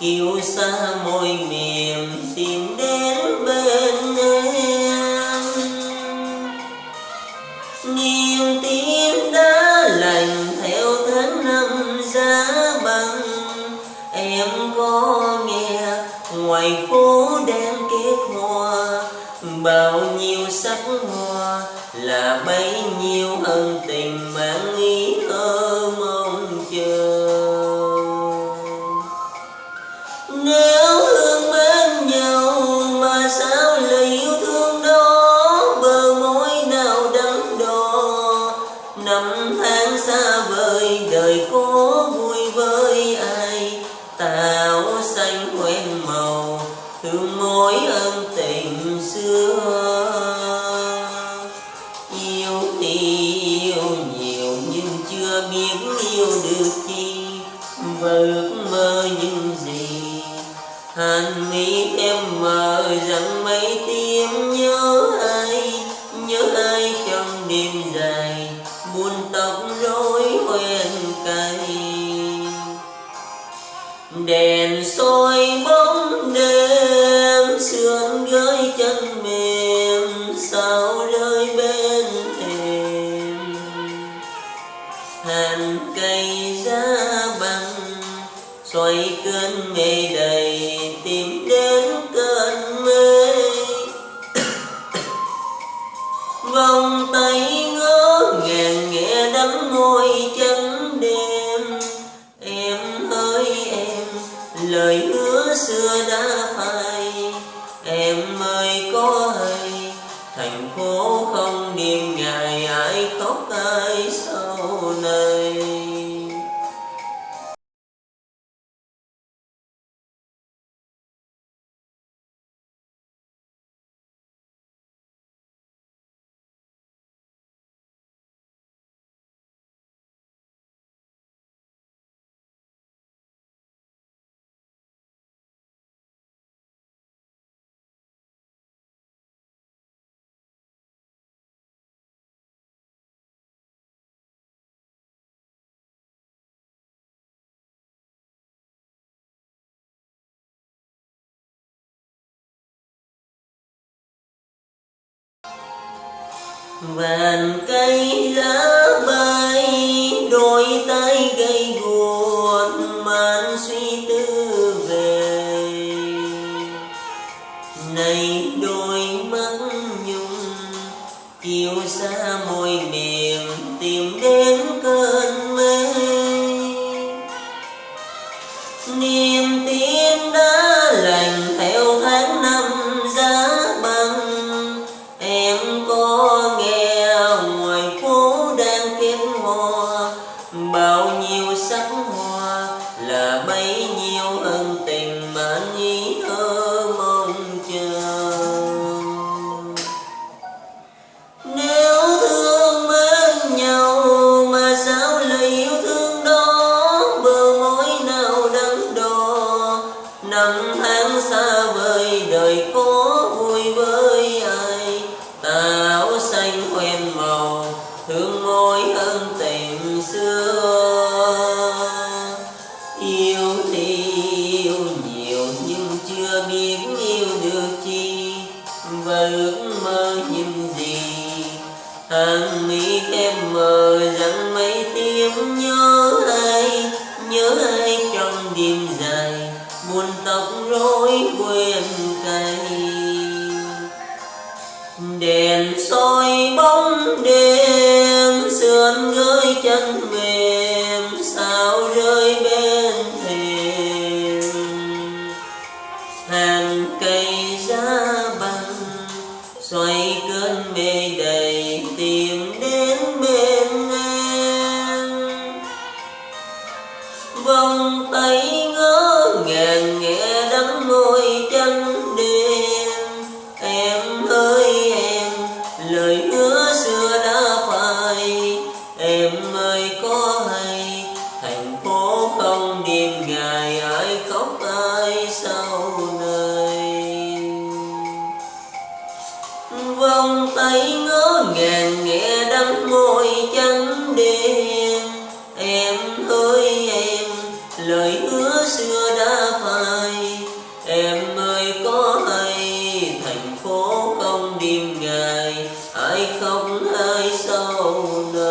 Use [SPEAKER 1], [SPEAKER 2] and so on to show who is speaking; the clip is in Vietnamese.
[SPEAKER 1] kiêu xa môi mềm tìm đến bên em. Niềm tin đã lành theo tháng năm giá băng em có nghe ngoài phố đang kết hoa. Bao nhiêu sắc hoa là bấy nhiêu ân tình sao lời yêu thương đó bờ môi nào đắng đo năm tháng xa vời, đời có vui với ai? Tạo xanh quen màu, thương mối ân tình xưa. Yêu thì yêu nhiều nhưng chưa biết yêu được chi. Và ước mơ những gì hàn mi em mờ rằng mấy tiếng nhớ ai nhớ ai trong đêm dài, buồn tóc rối quen cay. Đèn soi bóng đêm, sương gới chân mềm, sao rơi bên thềm hàng cây giá băng xoay cơn mê đầy nghe trắng đêm. Em ơi, em, lời hứa xưa đã phai. Em ơi, có hay, thành phố không đêm ngày ai khóc ai vàn cây lá bay đôi tay gây buồn man suy tư về. Này đôi mắt nhung chiều xa môi mềm chưa biết yêu được chi, và ước mơ những gì. Hàng mi em mờ rằng mấy tiếng nhớ ai nhớ ai trong đêm dài, buồn tóc rối quên cay. Đèn soi bóng đêm, sườn gơi chân mềm cơn mê đầy tìm đến bên em. Vòng tay ngỡ ngàng nghe đắm môi chân đêm em ơi em, lời hứa xưa đã phai. Em ơi có hay, thành phố không đêm ngày em ơi, em, lời hứa xưa đã phai. Em ơi, có hay thành phố không đêm ngày? Ai khóc ai sau đời